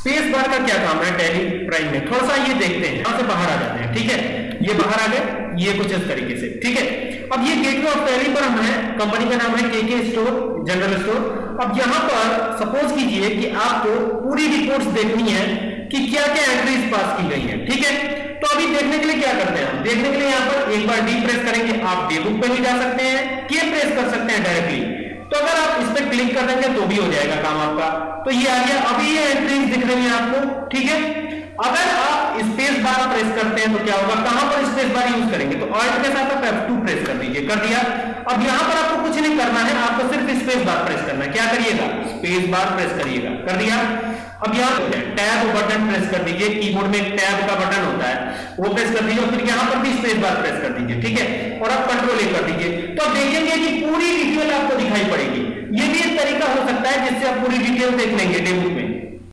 Space bar का क्या काम है? टैली प्राइम में। थोड़ा सा ये देखते हैं। यहाँ से बाहर आ जाते हैं, ठीक है? ये बाहर आ गए। ये कुछ इस तरीके से, ठीक है? अब ये गेटवे ऑफ़ टैली पर हम है। कंपनी का नाम है केके स्टोर जनरल स्टोर अब यहाँ पर सपोज़ कीजिए कि आपको पूरी रिपोर्ट्स देखनी है कि क्या क्या एंट्रीज पास की गई है, ठीक है? तो अभी देखने के लिए क्या करते हैं देखने के लिए यहाँ पर एक बार डी प्रेस करेंगे। आप डे बुक पे भी जा सकते हैं के प्रेस कर सकते हैं डायरेक्टली तो अगर आप इस पर क्लिक कर देंगे तो भी हो जाएगा काम आपका। तो ये आ गया। अभी ये आपको ठीक है? अगर आप स्पेस बार प्रेस करते हैं तो क्या होगा? कहाँ पर स्पेस बार यूज़ करेंगे? तो ऑल्ट के साथ आप F2 प्रेस कर दीजिए। कर दिया? अब यहाँ पर आपको कुछ नहीं करना है, आपको सिर्फ़ स्पेस बार प्रेस करना है। क्या करिएगा? स्पेस बार प्रेस करिएगा। कर दिया? अब यहाँ टैब बटन प्रेस कर दीजिए। कीबोर्ड में टैब का बटन होता है। वो प्रेस कर दीजिए और फिर यहाँ पर भी स्पेस बार प्रेस कर दीजिए, ठीक है? और अब कंट्रोल ए कर दीजिए। तो आप देखेंगे कि पूरी डिटेल आपको दिखाई पड़ेगी। ये भी एक तरीका हो सकता है जिससे आप पूरी डिटेल देख लेंगे डेमो में।